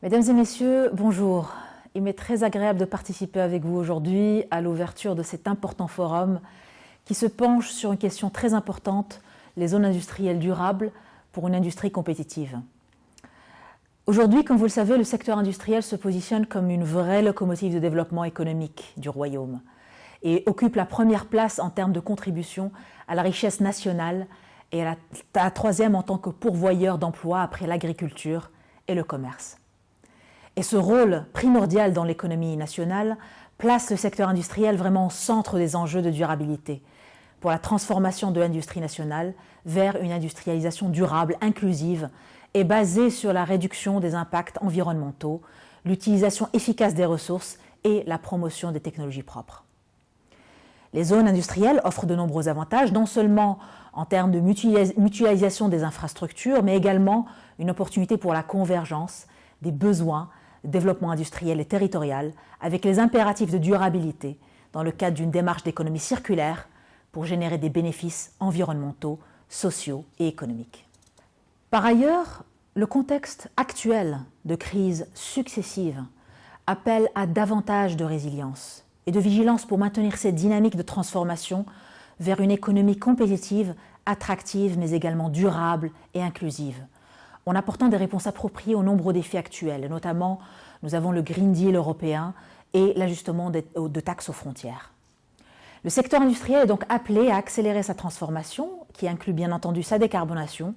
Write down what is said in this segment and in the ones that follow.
Mesdames et messieurs, bonjour. Il m'est très agréable de participer avec vous aujourd'hui à l'ouverture de cet important forum qui se penche sur une question très importante, les zones industrielles durables pour une industrie compétitive. Aujourd'hui, comme vous le savez, le secteur industriel se positionne comme une vraie locomotive de développement économique du Royaume et occupe la première place en termes de contribution à la richesse nationale et à la, troisième en tant que pourvoyeur d'emplois après l'agriculture et le commerce. Et ce rôle primordial dans l'économie nationale place le secteur industriel vraiment au centre des enjeux de durabilité pour la transformation de l'industrie nationale vers une industrialisation durable, inclusive et basée sur la réduction des impacts environnementaux, l'utilisation efficace des ressources et la promotion des technologies propres. Les zones industrielles offrent de nombreux avantages, non seulement en termes de mutualisation des infrastructures, mais également une opportunité pour la convergence des besoins développement industriel et territorial avec les impératifs de durabilité dans le cadre d'une démarche d'économie circulaire pour générer des bénéfices environnementaux, sociaux et économiques. Par ailleurs, le contexte actuel de crise successive appelle à davantage de résilience et de vigilance pour maintenir cette dynamique de transformation vers une économie compétitive, attractive, mais également durable et inclusive, en apportant des réponses appropriées aux nombreux défis actuels. Notamment, nous avons le Green Deal européen et l'ajustement de taxes aux frontières. Le secteur industriel est donc appelé à accélérer sa transformation, qui inclut bien entendu sa décarbonation,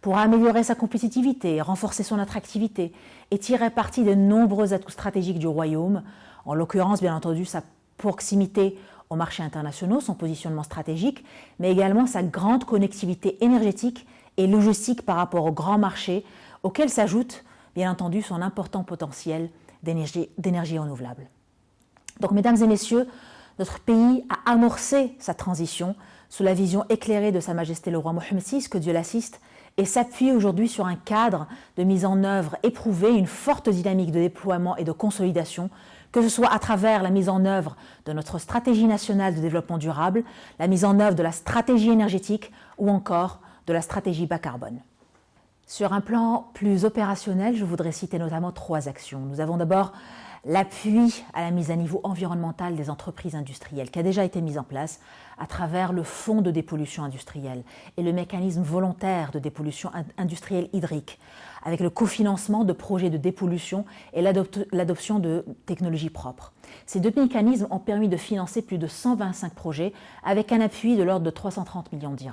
pour améliorer sa compétitivité, renforcer son attractivité et tirer parti des nombreux atouts stratégiques du Royaume, en l'occurrence bien entendu sa proximité aux marchés internationaux, son positionnement stratégique, mais également sa grande connectivité énergétique et logistique par rapport aux grands marchés, auxquels s'ajoute bien entendu son important potentiel d'énergie renouvelable. Donc mesdames et messieurs, notre pays a amorcé sa transition sous la vision éclairée de Sa Majesté le roi Mohamed VI, que Dieu l'assiste, et s'appuie aujourd'hui sur un cadre de mise en œuvre éprouvé, une forte dynamique de déploiement et de consolidation que ce soit à travers la mise en œuvre de notre stratégie nationale de développement durable, la mise en œuvre de la stratégie énergétique ou encore de la stratégie bas carbone. Sur un plan plus opérationnel, je voudrais citer notamment trois actions. Nous avons d'abord l'appui à la mise à niveau environnemental des entreprises industrielles qui a déjà été mis en place à travers le Fonds de dépollution industrielle et le mécanisme volontaire de dépollution industrielle hydrique avec le cofinancement de projets de dépollution et l'adoption de technologies propres. Ces deux mécanismes ont permis de financer plus de 125 projets avec un appui de l'ordre de 330 millions de.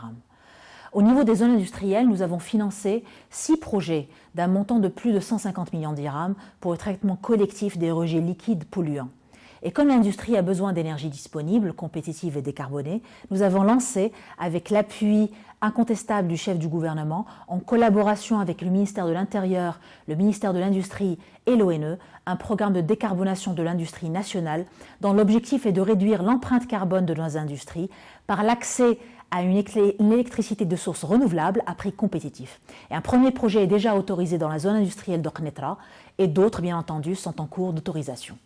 Au niveau des zones industrielles, nous avons financé six projets d'un montant de plus de 150 millions dirhams pour le traitement collectif des rejets liquides polluants. Et comme l'industrie a besoin d'énergie disponible, compétitive et décarbonée, nous avons lancé, avec l'appui incontestable du chef du gouvernement, en collaboration avec le ministère de l'Intérieur, le ministère de l'Industrie et l'ONE, un programme de décarbonation de l'industrie nationale dont l'objectif est de réduire l'empreinte carbone de nos industries par l'accès à une électricité de source renouvelable à prix compétitif. Et un premier projet est déjà autorisé dans la zone industrielle d'Oknetra et d'autres, bien entendu, sont en cours d'autorisation.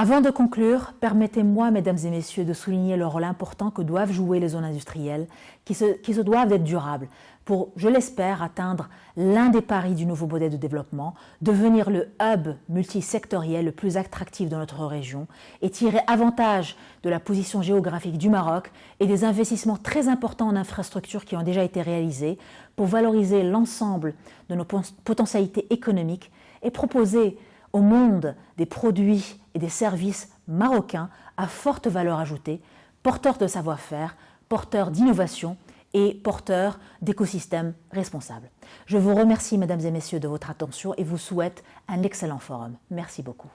Avant de conclure, permettez-moi, mesdames et messieurs, de souligner le rôle important que doivent jouer les zones industrielles, qui se, doivent être durables, pour, je l'espère, atteindre l'un des paris du nouveau modèle de développement, devenir le hub multisectoriel le plus attractif de notre région et tirer avantage de la position géographique du Maroc et des investissements très importants en infrastructures qui ont déjà été réalisés pour valoriser l'ensemble de nos potentialités économiques et proposer au monde des produits et des services marocains à forte valeur ajoutée, porteurs de savoir-faire, porteurs d'innovation et porteurs d'écosystèmes responsables. Je vous remercie, mesdames et messieurs, de votre attention et vous souhaite un excellent forum. Merci beaucoup.